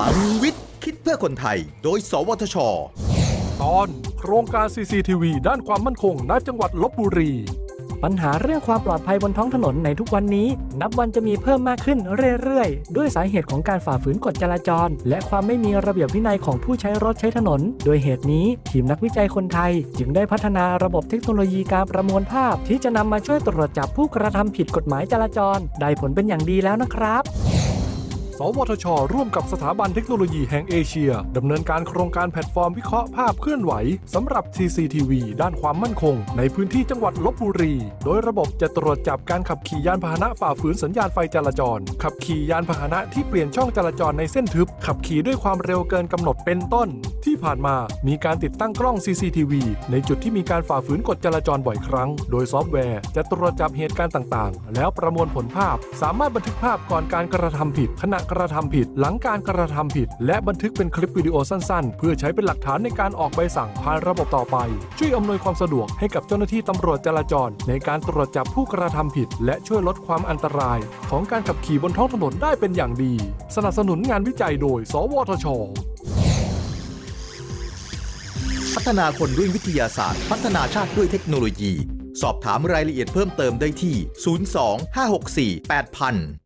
ลังวิทย์ คิดเพื่อคนไทย โดย สวทช ตอนโครงการ CCTV ด้านความมั่นคงณจังหวัดลบบุรี ปัญหาเรื่องความปลอดภัยบนท้องถนนในทุกวันนี้ นับวันจะมีเพิ่มมากขึ้นเรื่อยๆ ด้วยสาเหตุของการฝ่าฝืนกฎจราจร และความไม่มีระเบียบวินัยของผู้ใช้รถใช้ถนน โดยเหตุนี้ทีมนักวิจัยคนไทย จึงได้พัฒนาระบบเทคโนโลยีการประมวลภาพ ที่จะนำมาช่วยตรวจจับผู้กระทำผิดกฎหมายจราจร ได้ผลเป็นอย่างดีแล้วนะครับส วทช ร่วมกับสถาบันเทคโนโลยีแห่งเอเชียดำเนินการโครงการแพลตฟอร์มวิเคราะห์ภาพเคลื่อนไหวสำหรับ CCTV ด้านความมั่นคง ในพื้นที่จังหวัดลพบุรี โดยระบบจะตรวจจับการขับขี่ยานพาหนะฝ่าฝืนสัญญาณไฟจราจร ขับขี่ยานพาหนะที่เปลี่ยนช่องจราจรในเส้นทึบ ขับขี่ด้วยความเร็วเกินกำหนดเป็นต้น ที่ผ่านมามีการติดตั้งกล้อง CCTV ในจุดที่มีการฝ่าฝืนกฎจราจรบ่อยครั้ง โดยซอฟต์แวร์จะตรวจจับเหตุการณ์ต่างๆ แล้วประมวลผลภาพ สามารถบันทึกภาพก่อนการกระทำผิดขณะกระทำผิด หลังการกระทำผิด และบันทึกเป็นคลิปวิดีโอสั้นๆ เพื่อใช้เป็นหลักฐานในการออกใบสั่งผ่านระบบต่อไป ช่วยอำนวยความสะดวกให้กับเจ้าหน้าที่ตำรวจจราจร ในการตรวจจับผู้กระทำผิด และช่วยลดความอันตราย ของการขับขี่บนท้องถนนได้เป็นอย่างดี สนับสนุนงานวิจัยโดย สวทชพัฒนาคนด้วยวิทยาศาสตร์ พัฒนาชาติด้วยเทคโนโลยี สอบถามรายละเอียดเพิ่มเติมได้ที่ 02 564 8000